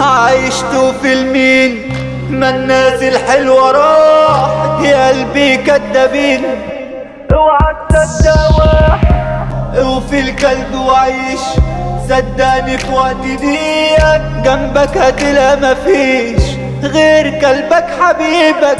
عايشته في المين. ما الناس الحلوة راح يا قلبي كدابين. اوعى تصدق واحد وفي الكلب وعيش. صدقني في وقت ديك جنبك هتلاقي مفيش غير كلبك حبيبك.